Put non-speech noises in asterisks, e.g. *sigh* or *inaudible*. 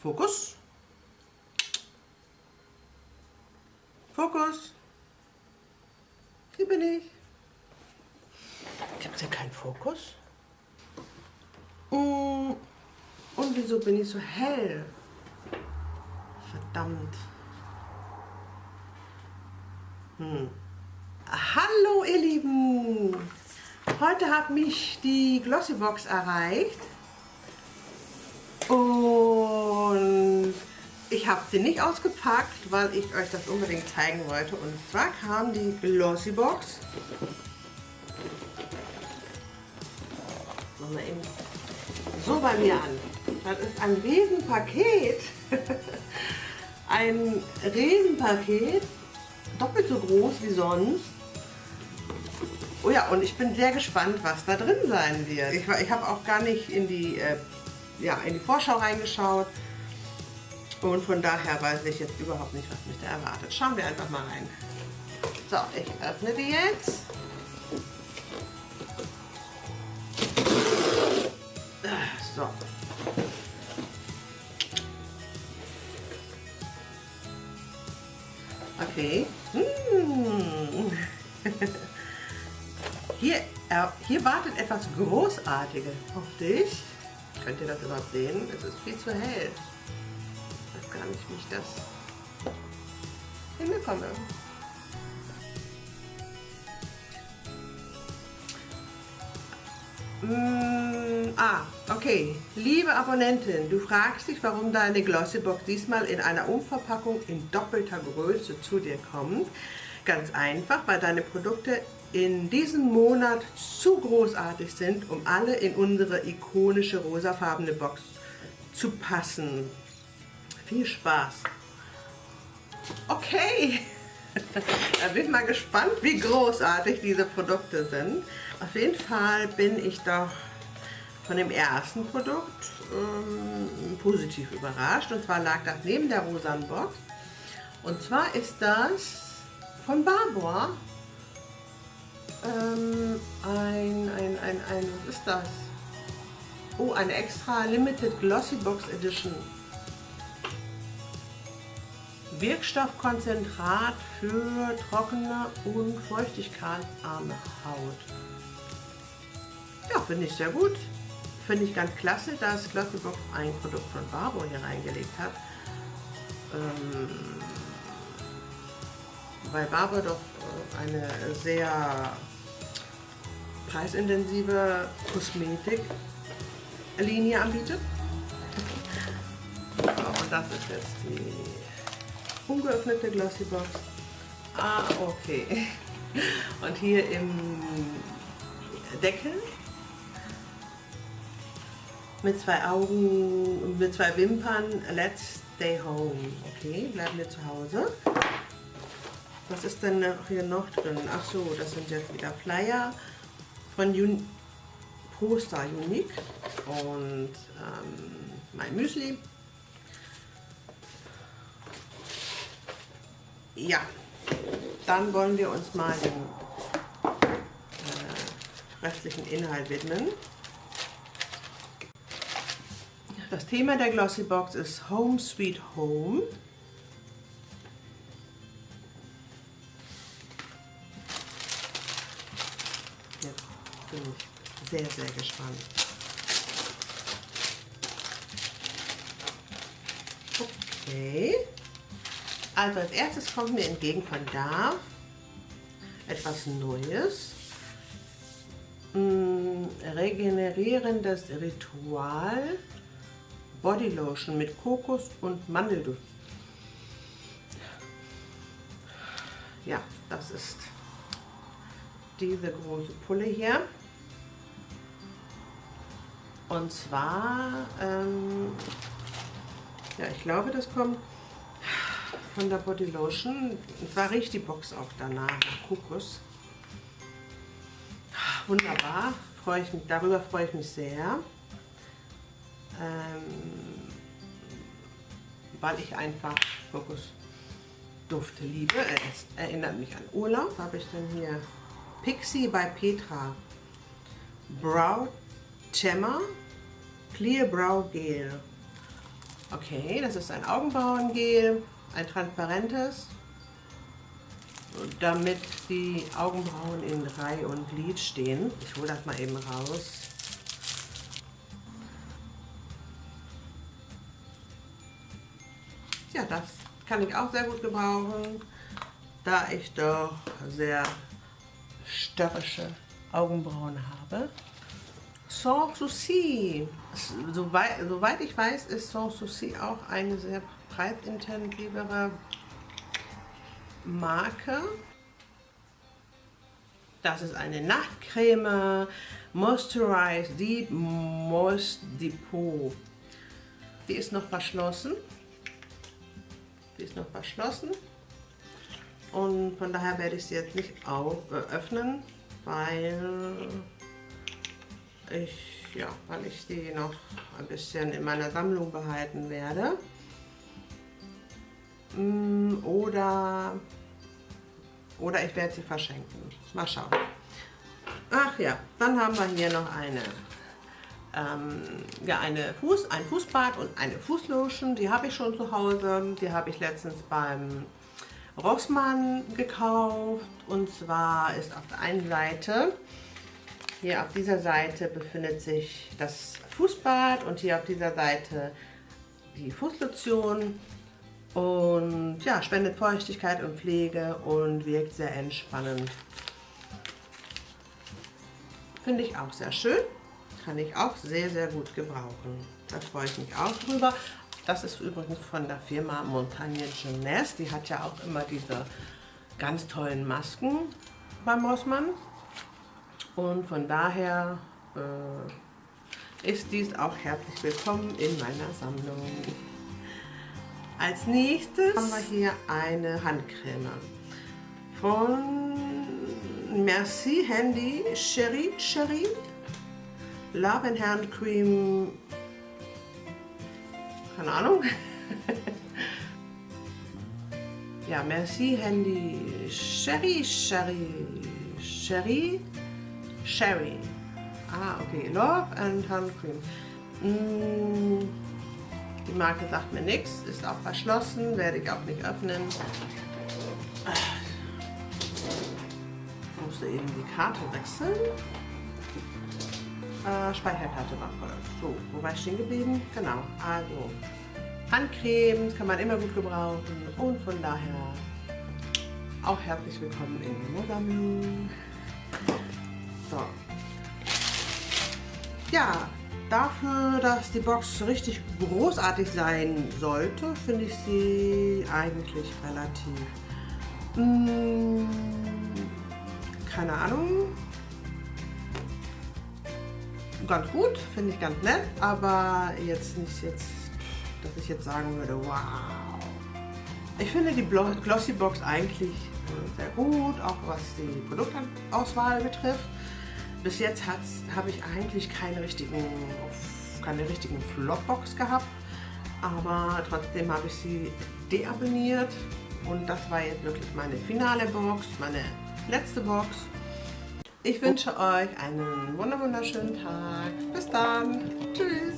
Fokus. Fokus. Hier bin ich. Gibt es ja keinen Fokus? Mm, und wieso bin ich so hell? Verdammt. Hm. Hallo ihr Lieben! Heute hat mich die Glossybox erreicht habe sie nicht ausgepackt, weil ich euch das unbedingt zeigen wollte. Und zwar kam die Glossybox. Machen wir eben so bei mir an. Das ist ein Riesenpaket. *laughs* ein Riesenpaket. Doppelt so groß wie sonst. Oh ja, und ich bin sehr gespannt, was da drin sein wird. Ich, ich habe auch gar nicht in die, äh, ja, in die Vorschau reingeschaut. Und von daher weiß ich jetzt überhaupt nicht, was mich da erwartet. Schauen wir einfach mal rein. So, ich öffne die jetzt. So. Okay. Hm. *laughs* Hier, äh, hier wartet etwas Großartiges auf dich. Könnt ihr das überhaupt sehen? Es ist viel zu hell. Wie ich das hinbekomme. Mm, ah, okay. Liebe Abonnentin, du fragst dich, warum deine Glossybox diesmal in einer Umverpackung in doppelter Größe zu dir kommt. Ganz einfach, weil deine Produkte in diesem Monat zu großartig sind, um alle in unsere ikonische rosafarbene Box zu passen. Viel Spaß! Okay, *laughs* da bin ich mal gespannt, wie großartig diese Produkte sind. Auf jeden Fall bin ich doch von dem ersten Produkt ähm, positiv überrascht. Und zwar lag das neben der rosanen Box. Und zwar ist das von Barbour ähm, ein, ein, ein, ein, was ist das? Oh, eine extra Limited Glossy Box Edition. Wirkstoffkonzentrat für trockene und feuchtigkeitsarme Haut. Ja, finde ich sehr gut. Finde ich ganz klasse, dass Glossybox ein Produkt von Barbo hier reingelegt hat. Ähm, weil Barbo doch äh, eine sehr preisintensive Kosmetik-Linie anbietet. *laughs* und das ist jetzt die ungeöffnete Glossybox. Ah, okay. *laughs* Und hier im Deckel mit zwei Augen, mit zwei Wimpern, let's stay home. Okay, bleiben wir zu Hause. Was ist denn hier noch drin? Ach so, das sind jetzt wieder Flyer von Un Poster Unique und ähm, mein Müsli. Ja, dann wollen wir uns mal dem äh, restlichen Inhalt widmen. Das Thema der Glossy Box ist Home Sweet Home. bin ich sehr, sehr gespannt. Okay. Also als erstes kommt mir entgegen von da etwas Neues. Hm, regenerierendes Ritual Body Lotion mit Kokos und Mandelduft. Ja, das ist diese große Pulle hier. Und zwar, ähm, ja, ich glaube, das kommt von der Body Lotion. Zwar riecht die Box auch danach, nach Kokos. Wunderbar, freue ich mich, darüber freue ich mich sehr. Ähm, weil ich einfach Kokosdufte liebe. Es erinnert mich an Urlaub. Habe ich denn hier? Pixie bei Petra. Brow Gemma Clear Brow Gel. Okay, das ist ein Augenbrauengel, ein transparentes, damit die Augenbrauen in Reihe und Glied stehen. Ich hole das mal eben raus. Ja, das kann ich auch sehr gut gebrauchen, da ich doch sehr störrische Augenbrauen habe. Sans Souci. Soweit, soweit ich weiß, ist Sans Souci auch eine sehr breitintensivere Marke. Das ist eine Nachtcreme Moisturize Deep Moist Depot. Die ist noch verschlossen. Die ist noch verschlossen. Und von daher werde ich sie jetzt nicht äh, öffnen, weil ich, ja, weil ich die noch ein bisschen in meiner Sammlung behalten werde. Mm, oder, oder ich werde sie verschenken. Mal schauen. Ach ja, dann haben wir hier noch eine, ähm, ja, eine Fuß, ein Fußbad und eine Fußlotion. Die habe ich schon zu Hause. Die habe ich letztens beim Rossmann gekauft. Und zwar ist auf der einen Seite hier auf dieser Seite befindet sich das Fußbad und hier auf dieser Seite die Fußlotion und ja, spendet Feuchtigkeit und Pflege und wirkt sehr entspannend. Finde ich auch sehr schön, kann ich auch sehr, sehr gut gebrauchen. Da freue ich mich auch drüber. Das ist übrigens von der Firma Montagne Jeunesse. Die hat ja auch immer diese ganz tollen Masken beim Rossmann. Und von daher äh, ist dies auch herzlich willkommen in meiner Sammlung. Als nächstes haben wir hier eine Handcreme von Merci Handy Sherry Sherry Love and Hand Cream keine Ahnung *laughs* ja Merci Handy Sherry Sherry Sherry Sherry. Ah, okay. Love and Hand Cream. Mm, die Marke sagt mir nichts, ist auch verschlossen, werde ich auch nicht öffnen. Ich musste eben die Karte wechseln. Äh, Speicherkarte war voll. So, wo war ich stehen geblieben? Genau, also Handcreme kann man immer gut gebrauchen und von daher auch herzlich willkommen in Mosambik. So. Ja, dafür, dass die Box richtig großartig sein sollte, finde ich sie eigentlich relativ, mh, hm, keine Ahnung, ganz gut, finde ich ganz nett, aber jetzt nicht jetzt, dass ich jetzt sagen würde, wow. Ich finde die Glossy Box eigentlich äh, sehr gut, auch was die Produktauswahl betrifft. Bis jetzt habe ich eigentlich keine richtigen, keine richtigen Flopbox gehabt, aber trotzdem habe ich sie deabonniert und das war jetzt wirklich meine finale Box, meine letzte Box. Ich wünsche euch einen wunderschönen Tag. Bis dann. Tschüss.